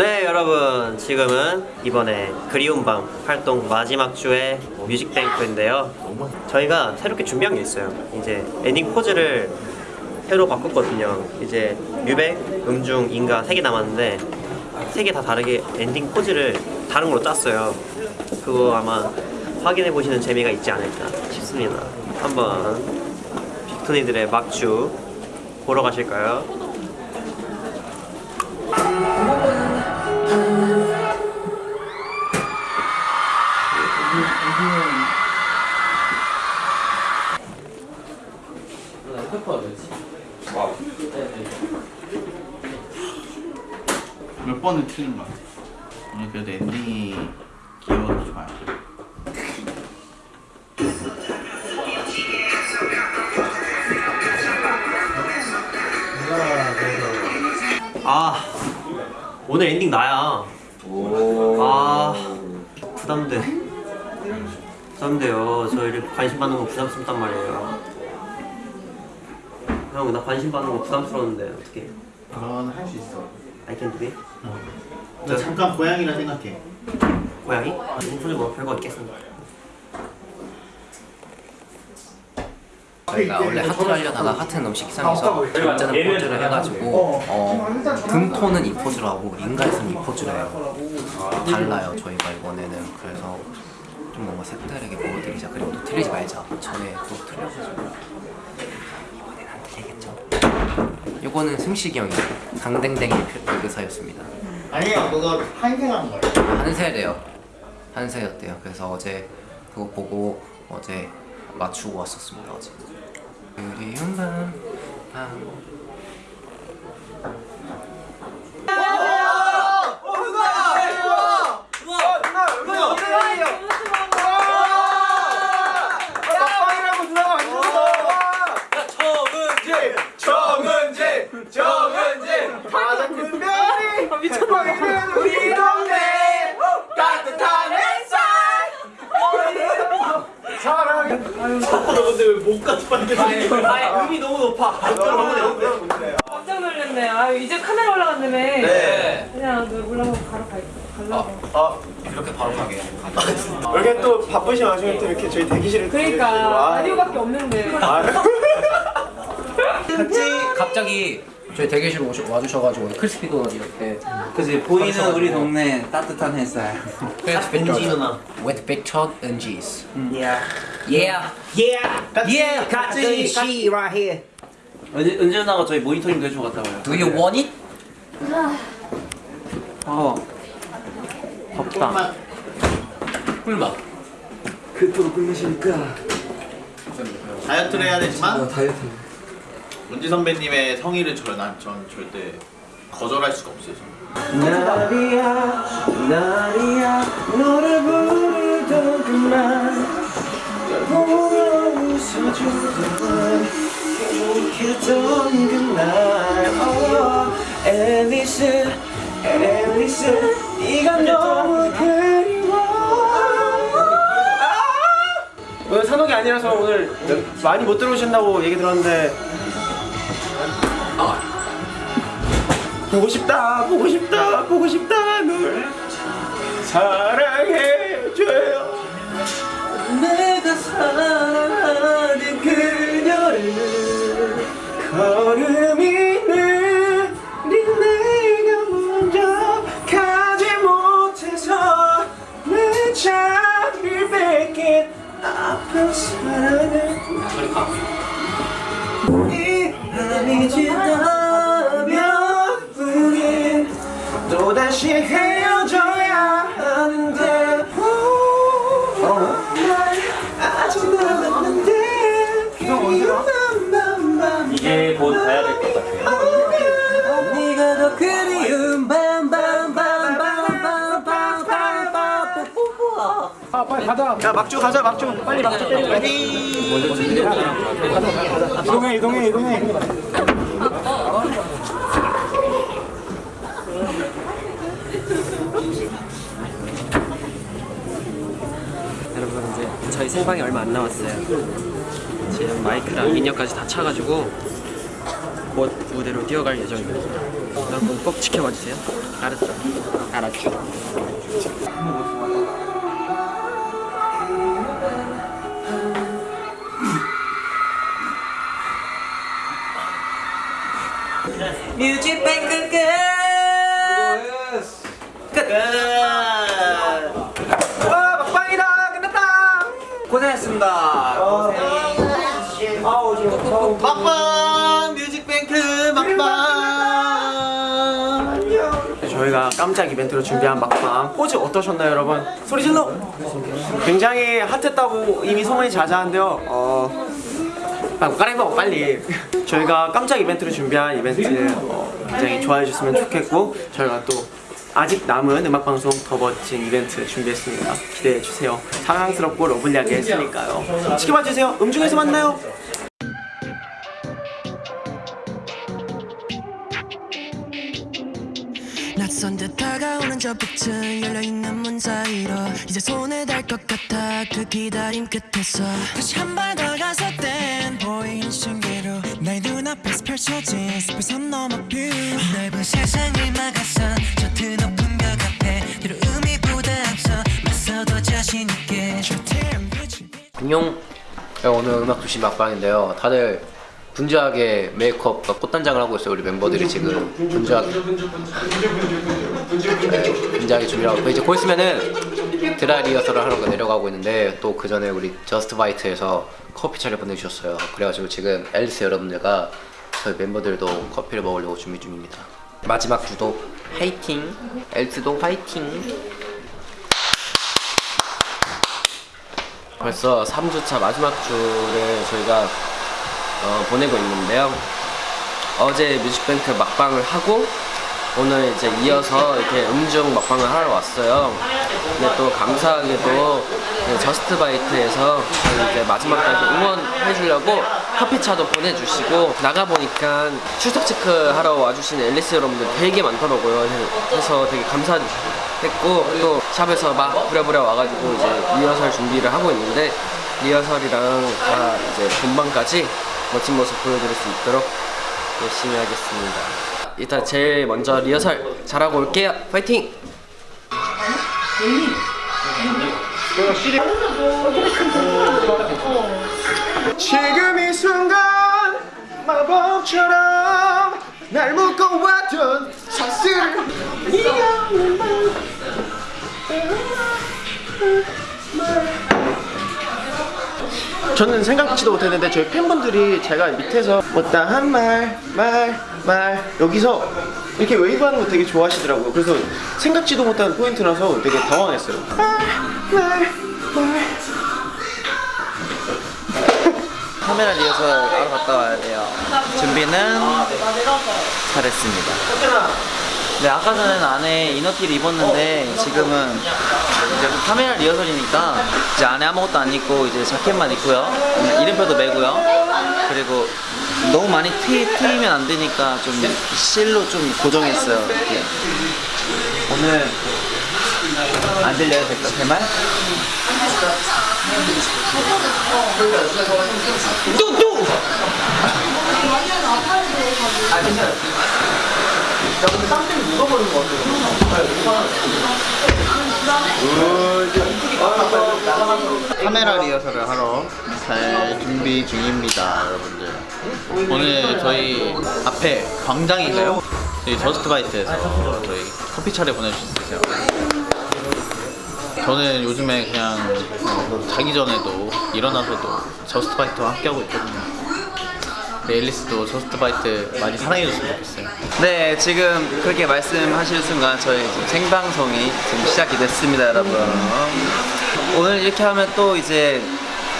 네 여러분. 지금은 이번에 그리운 밤 활동 마지막 주의 뮤직뱅크인데요. 저희가 새롭게 준비한 게 있어요. 이제 엔딩 포즈를 새로 바꿨거든요. 이제 뮤백, 음중, 인가 세개 남았는데 세개다 다르게 엔딩 포즈를 다른 걸로 짰어요. 그거 아마 확인해 보시는 재미가 있지 않을까 싶습니다. 한번 빅톤이들의 막주 보러 가실까요? 틀린 거야. 오늘 그래도 엔딩이 귀여워서 좋아요. 아 오늘 엔딩 나야 아 부담돼 부담돼요 저 이렇게 관심 받는 거 부담스럽단 말이에요 형 나 관심 받는 거 부담스러운데 어떻게 넌 할 수 있어. I can do it? 너 잠깐 고양이라 생각해. 고양이? 인프를 뭐 별거 있겠습니다. 저희가 원래 하트를 하려다가 하트는 너무 식상해서 절제는 포즈를 해가지고 어, 금토는 이 포즈로 하고 인가에서는 이 포즈로 해요. 달라요 저희가 이번에는. 그래서 좀 뭔가 색다르게 보여드리자. 그리고 또 틀리지 말자. 전에 또 틀려가지고 이거는 승식이 형이 강댕댕이 의사였습니다. 아니요, 그거 한생한 거야. 한세대요. 한세였대요. 그래서 어제 그거 보고 어제 맞추고 왔었습니다 어제. 그리운 밤, 밤. 정은지 정은지 가장 큰 별이 미쳤나 우리 동네 따뜻한 햇살 사랑해 근데 왜목 같이 빨개 아니 음이 너무 높아 깜짝 놀랐네. 아 이제 카메라 올라간다며. 네. 그냥 너 올라가고 바로 갈 가려고. 이렇게 바로 가게 이렇게 또 바쁘신 와중에 또 이렇게 저희 대기실을 그러니까 와. 라디오밖에 없는데. 아, 갑자기 저희 대기실 오셔, 와주셔가지고 크리스피 도넛 이렇게 그지 보이는 우리 동네 따뜻한 햇살. 그래서 은지 누나 with picture 은지's Yeah. Yeah. Yeah. 같이 시 right here. 은재, 은재 누나가 저희 모니터링도 해주고 갔다 와요. Do you want it? 어. 덥다. 꿀맛. 그토록 굶으시니까. 다이어트를 해야 되지만. 다이어트 문지 선배님의 성의를 저, 난, 전 절대 거절할 수가 없어요. 저는. 나리야 나리야 너를 부르던 그만 널 보며 웃어주던 행복했던 그날 oh, 앨리스 앨리스 네가 너무 그리워 오늘 산옥이 아니라서 오늘 많이 못 들어오신다고 얘기 들었는데 보고 싶다 보고 싶다 보고 싶다 널 사랑해줘요. 내가 사랑하는 그녀를 걸음이 느린 내가 먼저 가지 못해서 내 자리를 뺏긴 아픈 사랑을 이 밤이 지나면 우린 또다시 헤어져야 하는데. 날 아직 남았는데. 이제 곧 가야 될 것 같아요. 네가 더 그리 가자 야 막주 가자 막주 빨리 막주 때리고 이동해 이동해 이동해 여러분 이제 저희 생방이 얼마 안 남았어요 지금 마이크랑 인력까지 다 차가지고 곧 무대로 뛰어갈 예정입니다. 여러분 꼭 지켜봐 주세요. 알았죠? 알았죠. 뮤직뱅크 끝! 끝! 와 막방이다. 끝났다. 고생했습니다. 막방 뮤직뱅크 막방. 저희가 깜짝 이벤트로 준비한 막방. 포즈 어떠셨나요 여러분? 소리 질러! 굉장히 hot했다고 이미 소문이 자자한데요. 어... 아, 까레버 빨리. 저희가 깜짝 이벤트로 준비한 이벤트 어, 굉장히 좋아해 주셨으면 좋겠고 저희가 또 아직 남은 음악방송 더 멋진 이벤트 준비했습니다. 기대해 주세요. 사랑스럽고 lovely하게 했으니까요. 지켜봐 주세요. 음중에서 만나요. 낯선 듯 다가오는 저 빛은 열려있는 문 사이로 이제 손에 닿을 것 같아 그 기다림 끝에서 다시 한발 다가설 땐 보이는 신기로 나의 눈앞에서 펼쳐진 숲에선 넘어 뷰 넓은 세상을 막아선 저 드높은 벽 앞에 뒤로 의미보다 앞서 맞서도 자신 있게 좁은 빛을 안녕 오늘 음악 두시 막방인데요 다들 분주하게 메이크업과 꽃단장을 하고 있어요 우리 멤버들이 지금 분주하게 분주하게 준비를 하고 있고 이제 곧 있으면은 드라이 리허설을 하러 내려가고 있는데 또 그 전에 우리 저스트 바이트에서 커피 차를 보내주셨어요. 그래가지고 지금 앨리스 여러분들과 저희 멤버들도 커피를 먹으려고 준비 중입니다. 마지막 주도 화이팅! 앨리스도 화이팅! 벌써 3주차 마지막 주를 저희가 어, 보내고 있는데요. 어제 뮤직뱅크 막방을 하고 오늘 이제 이어서 이렇게 음중 막방을 하러 왔어요. 근데 또 감사하게도 그 저스트바이트에서 이제 마지막까지 응원해 주려고 커피차도 보내주시고 나가 보니까 출석 체크 하러 와주신 앨리스 여러분들 되게 많더라고요. 그래서 되게 감사했고 또 샵에서 막 부랴부랴 와가지고 이제 리허설 준비를 하고 있는데 리허설이랑 다 이제 본방까지 멋진 모습 보여드릴 수 있도록 열심히 하겠습니다. 일단 제일 먼저 리허설 잘하고 올게요. 파이팅! 지금 이 순간 마법처럼 날 묶어왔던 사슬을 저는 생각지도 못했는데 저희 팬분들이 제가 밑에서 못다한 말, 말, 말 여기서 이렇게 웨이브 하는 거 되게 좋아하시더라고요. 그래서 생각지도 못한 포인트라서 되게 당황했어요. 카메라 리허설 하러 갔다 와야 돼요. 준비는 잘했습니다. 네, 아까 전에는 안에 이너티를 입었는데 지금은 이제 카메라 리허설이니까 이제 안에 아무것도 안 입고 이제 자켓만 입고요. 음, 이름표도 매고요. 그리고 너무 많이 튀, 튀면 안 되니까 좀 실로 좀 고정했어요. 이렇게. 오늘 안 들려도 될까? 제 말? 카메라 리허설을 하러 잘 준비 중입니다 여러분들. 오늘 저희 앞에 광장인가요? 저희 저스트 바이트에서 저희 커피 차를 보내주셨어요. 저는 요즘에 그냥 어, 자기 전에도 일어나서도 저스트 바이트와 함께하고 있거든요 네, 앨리스도 저스트바이트 많이 사랑해줬으면 좋겠어요 네, 지금 그렇게 말씀하실 순간 저희 생방송이 지금 시작이 됐습니다, 여러분. 오늘 이렇게 하면 또 이제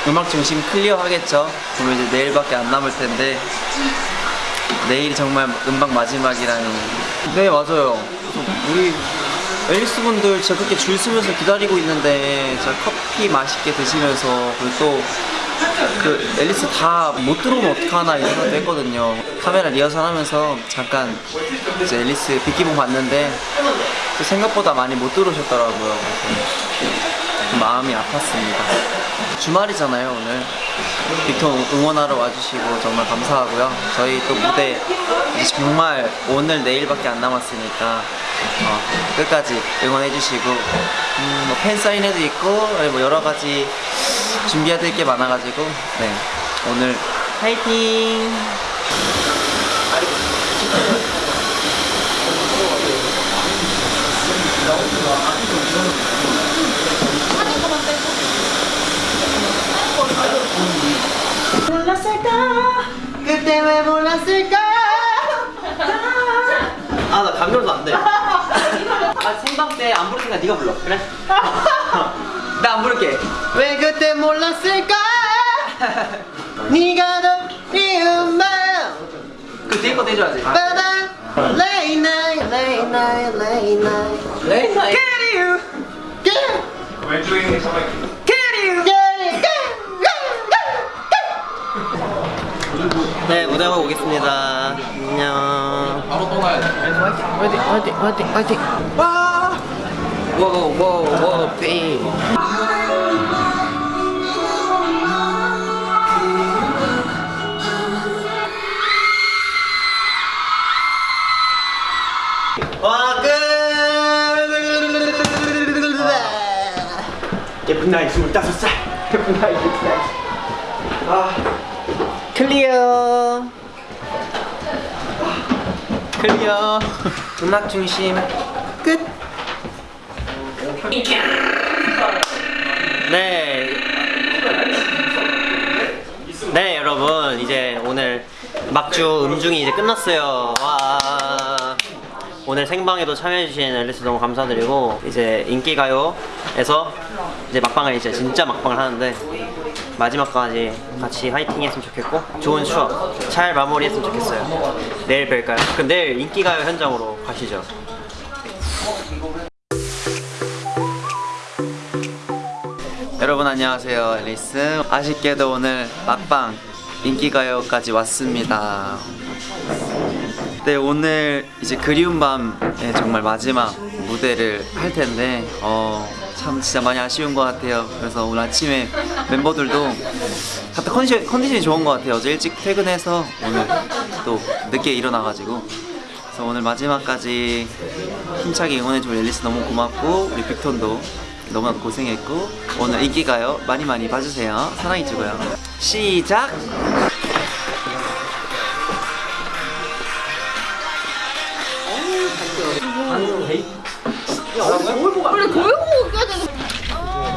음악 중심 clear 하겠죠? 그러면 이제 내일밖에 안 남을 텐데 내일이 정말 음방 마지막이라니. 네, 맞아요. 우리 앨리스 분들 진짜 그렇게 줄 서면서 기다리고 있는데 진짜 커피 맛있게 드시면서 그리고 또 그 앨리스 다 못 들어오면 어떡하나 이 생각도 했거든요. 카메라 리허설 하면서 잠깐 이제 앨리스 빅기봉 봤는데 또 생각보다 많이 못 들어오셨더라고요. 마음이 아팠습니다. 주말이잖아요 오늘 빅톤 응원하러 와주시고 정말 감사하고요 저희 또 무대 정말 오늘 내일밖에 안 남았으니까 어, 끝까지 응원해주시고 음, 뭐 팬사인회도 있고 뭐 여러 가지 준비해야 될 게 많아가지고 네 오늘 화이팅! 그때 왜 몰랐을까? 아나 감정도 안돼 아 생방 때 안 부를 테니까 네가 불러 그래? 나 안 부를게. 왜 그때 몰랐을까? 네가 더 미운 마음. 그 뒤에 것도 해줘야지 빠바. Late night, late night, late night. 레이나 Get you, get. 있는 Get you, 네 무대 하고 오겠습니다 안녕 바로 또 가야 돼 화이팅 화이팅 화이팅 화이팅 와. 워워워 삐와 끝! 예쁜 나이 25살. 예쁜 나이 25살. 아. clear clear 음악 중심 끝. 네. 네, 여러분. 이제 오늘 막주 음중이 이제 끝났어요. 와. 오늘 생방에도 참여해주신 앨리스 너무 감사드리고, 이제 인기가요에서 이제 막방을 이제 진짜 막방을 하는데, 마지막까지 같이 화이팅 했으면 좋겠고, 좋은 추억 잘 마무리했으면 좋겠어요. 내일 뵐까요? 그럼 내일 인기가요 현장으로 가시죠. 여러분 안녕하세요 앨리스 아쉽게도 오늘 막방 인기가요까지 왔습니다 네 오늘 이제 그리운 밤의 정말 마지막 무대를 할 텐데 어, 참 진짜 많이 아쉬운 것 같아요. 그래서 오늘 아침에 멤버들도 다들 컨디션, 컨디션이 좋은 것 같아요. 어제 일찍 퇴근해서 오늘 또 늦게 일어나가지고. 그래서 오늘 마지막까지 힘차게 응원해준 앨리스 너무 고맙고 우리 빅톤도 너무나 고생했고 오늘 인기가요 많이 많이 봐주세요. 사랑해주고요. 시작!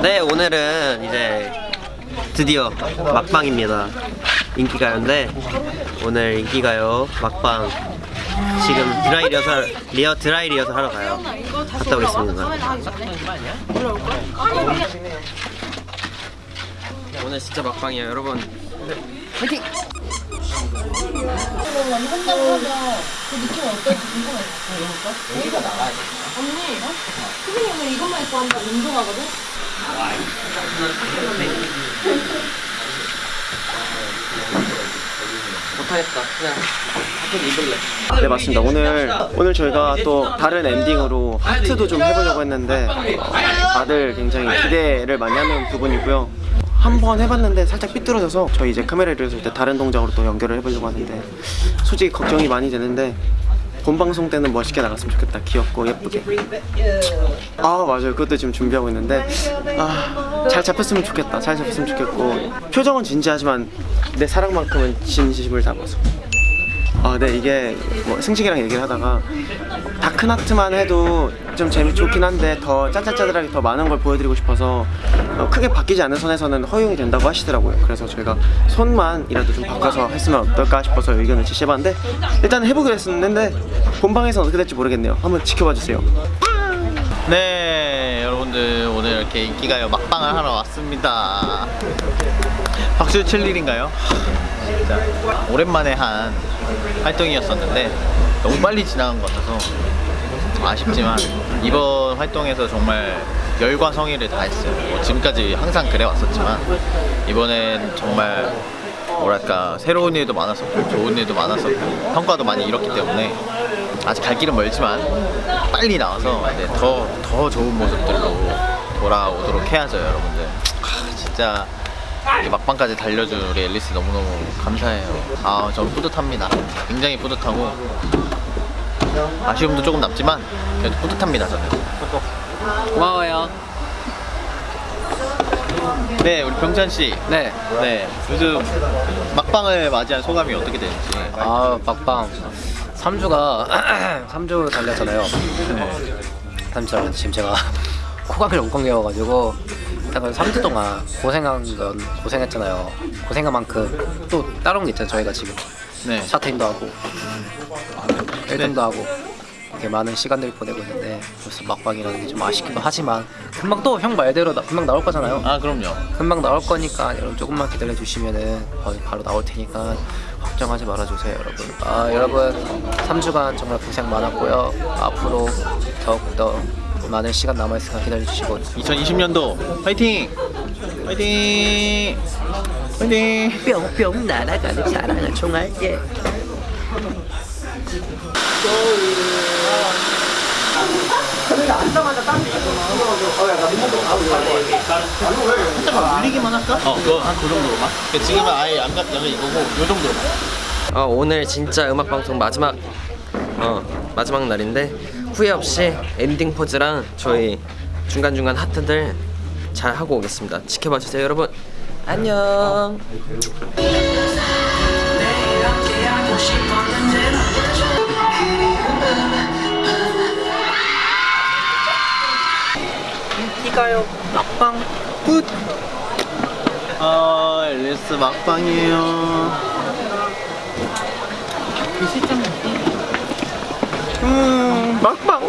네 오늘은 이제 드디어 막방입니다. 인기가요인데 오늘 인기가요 막방. 지금 드라이 리허설 리어 드라이 리허설 하러 가요. 갔다 오겠습니다. 오늘 진짜 막방이에요 여러분 네 맞습니다. 오늘 오늘 저희가 또 다른 엔딩으로 하트도 좀 해보려고 했는데 어, 다들 굉장히 기대를 많이 하는 부분이고요. 한 번 해봤는데 살짝 삐뚤어져서 저희 이제 카메라를 쓸때 다른 동작으로 또 연결을 해보려고 하는데 솔직히 걱정이 많이 되는데 본 방송 때는 멋있게 나갔으면 좋겠다. 귀엽고 예쁘게. 아 맞아요. 그것도 지금 준비하고 있는데 아, 잘 잡혔으면 좋겠다. 잘 잡혔으면 좋겠고 표정은 진지하지만 내 사랑만큼은 진심을 담아서. 아, 네, 이게 뭐 승식이랑 얘기를 하다가 다크나트만 해도 좀 재미 좋긴 한데 더 짠짠짜들하게 더 많은 걸 보여드리고 싶어서 어, 크게 바뀌지 않는 선에서는 허용이 된다고 하시더라고요. 그래서 저희가 손만이라도 좀 바꿔서 했으면 어떨까 싶어서 의견을 제시해봤는데 일단 해보기로 했었는데 본방에서는 어떻게 될지 모르겠네요. 한번 지켜봐 주세요. 네 여러분들 오늘 이렇게 인기가요 막방을 하러 왔습니다 박수 칠 일인가요? 진짜 오랜만에 한 활동이었었는데 너무 빨리 지나간 것 같아서 아쉽지만 이번 활동에서 정말 열과 성의를 다했어요. 뭐 지금까지 항상 그래 왔었지만 이번엔 정말 뭐랄까 새로운 일도 많았었고 좋은 일도 많았었고 평가도 많이 잃었기 때문에 아직 갈 길은 멀지만 빨리 나와서 이제 더, 더 좋은 모습들로 돌아오도록 해야죠 여러분들. 아, 진짜 이 막방까지 달려준 우리 앨리스 너무너무 감사해요. 아, 전 뿌듯합니다. 굉장히 뿌듯하고 아쉬움도 조금 남지만 그래도 뿌듯합니다, 저는. 고마워요. 네, 우리 병찬 씨. 네. 네, 요즘 막방을 맞이한 소감이 어떻게 되는지. 아 막방 3주가 3주 달렸잖아요. 3주 달렸는데 지금 제가 코감이 엉겅이어가지고 약간 3주 동안 고생한 건 고생했잖아요. 고생한 만큼 또 다른 게 있잖아요. 저희가 지금 네. 샤트인도 하고 1등도 하고 이렇게 많은 시간들을 보내고 있는데 벌써 막방이라는 게 좀 아쉽기도 하지만 금방 또 형 말대로 나, 금방 나올 거잖아요. 아, 그럼요. 금방 나올 거니까 여러분 조금만 기다려 주시면은 거의 바로 나올 테니까 걱정하지 말아 주세요 여러분 아 여러분 3주간 정말 고생 많았고요 앞으로 더욱더 많은 시간 남아있으니까 기다려 주시고 2020년도 화이팅! 화이팅! 화이팅! 뿅뿅 날아가는 사랑을 총알게 살짝 물리기만 할까? 어, 그거 한그 정도로만. 근데 지금은 아예 안 갔다면 이거고 요 정도로만. 어, 오늘 진짜 음악 방송 마지막 어, 마지막 날인데 후회 없이 엔딩 포즈랑 저희 중간 중간 하트들 잘 하고 오겠습니다. 지켜봐 주세요, 여러분. 안녕. 이가요 막방 끝! 아, 앨리스 막방이에요. 음, 막방.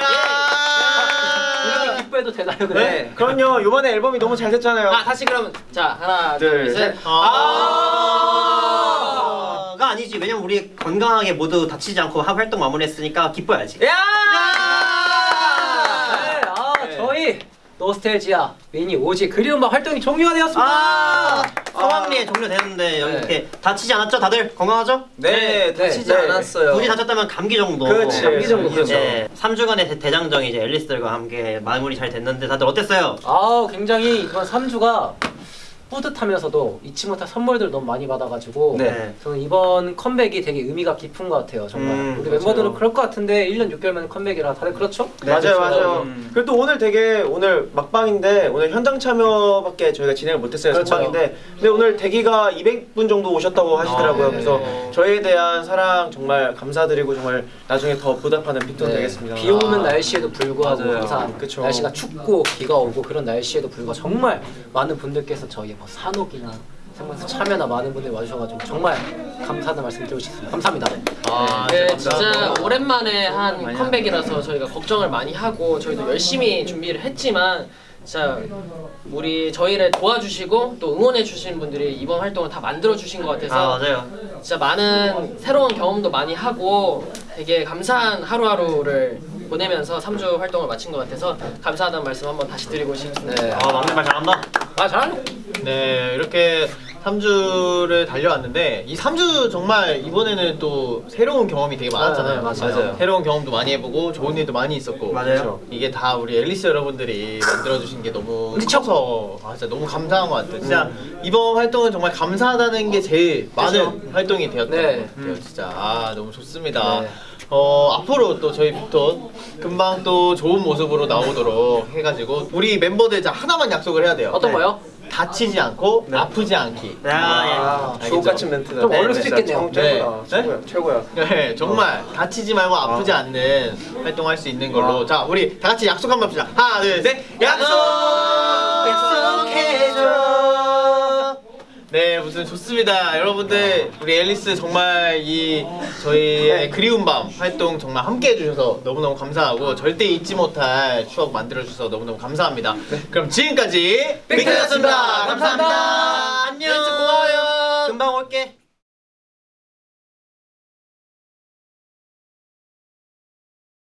야! 기뻐해도 되나요 네. 그럼요. 이번에 앨범이 너무 잘 됐잖아요. 아 다시 그러면 자 하나 둘, 셋. 아! 가 아니지. 왜냐면 우리 건강하게 모두 다치지 않고 하- 활동 마무리했으니까 기뻐야지. 네, 아 저희 노스텔지아 미니 오지 그리운 막 활동이 종료가 되었습니다. 아! 성황리에 종료되는데 여기 네. 이렇게 다치지 않았죠? 다들 건강하죠? 네, 다치지 네. 않았어요. 굳이 다쳤다면 감기 정도. 그렇지. 감기 정도, 그렇죠. 네. 3주간의 대 장정이 이제 앨리스들과 함께 마무리 잘 됐는데 다들 어땠어요? 아 굉장히 이번 3주가 뿌듯하면서도 잊지 못할 선물들 너무 많이 받아가지고 네. 저는 이번 컴백이 되게 의미가 깊은 것 같아요 정말 음, 우리 그렇죠. 멤버들은 그럴 것 같은데 1년 6개월 만에 컴백이라 다들 그렇죠? 맞아요, 맞아요. 그리고 또 오늘 되게 오늘 막방인데 오늘 현장 참여밖에 저희가 진행을 못했어요. 그렇죠. 생방인데 근데 오늘 대기가 200분 정도 오셨다고 하시더라고요. 아, 네. 그래서 저희에 대한 사랑 정말 감사드리고 정말 나중에 더 보답하는 빅톤 네. 되겠습니다. 비 오는 날씨에도 불구하고 맞아요. 항상 그쵸. 날씨가 춥고 비가 오고 그런 날씨에도 불구하고 정말 많은 분들께서 저희 뭐 산옥이나 생방송 참여나 많은 분들이 와주셔가지고 정말 감사하다는 말씀 드리고 싶습니다. 감사합니다. 아, 네, 진짜 진짜. 오랜만에 한 컴백이라서 저희가 걱정을 많이 하고 저희도 열심히 준비를 했지만 진짜 우리 저희를 도와주시고 또 응원해 주신 분들이 이번 활동을 다 만들어 주신 것 같아서 아 맞아요. 진짜 많은 새로운 경험도 많이 하고 되게 감사한 하루하루를 보내면서 3주 활동을 마친 것 같아서 감사하다는 말씀 한번 다시 드리고 싶습니다. 네. 아 막내 말 잘한다. 아 잘하네. 네, 이렇게 3주를 달려왔는데 이 3주 정말 이번에는 또 새로운 경험이 되게 많았잖아요. 아, 맞아요. 새로운 경험도 많이 해보고 좋은 일도 많이 있었고. 맞아요. 그렇죠. 이게 다 우리 앨리스 여러분들이 만들어주신 게 너무 커서 아, 진짜 너무 감사한 것 같아요. 진짜 이번 활동은 정말 감사하다는 게 제일 많은 활동이 되었던 네. 것 같아요. 진짜 아 너무 좋습니다. 네. 어 앞으로 또 저희 빅톤 금방 또 좋은 모습으로 나오도록 해가지고 우리 멤버들 자 하나만 약속을 해야 돼요. 어떤 네. 거요? 다치지 않고 아프지 않기. 야, 아, 알겠죠? 주옥 같은 멘트다. 좀 어려울 네, 수 진짜 있겠네요. 최고다. 네. 최고야. 최고야. 네, 정말 다치지 말고 아프지 않는 활동할 수 있는 걸로. 자, 우리 다 같이 약속 한번 합시다. 하나, 둘, 셋. 약속! 네, 무슨 좋습니다. 여러분들, 우리 앨리스 정말 이 저희의 그리운 밤 활동 정말 함께 해주셔서 너무너무 감사하고 절대 잊지 못할 추억 만들어주셔서 너무너무 감사합니다. 그럼 지금까지 빅터였습니다. 감사합니다. 안녕. 고마워요. 금방 올게.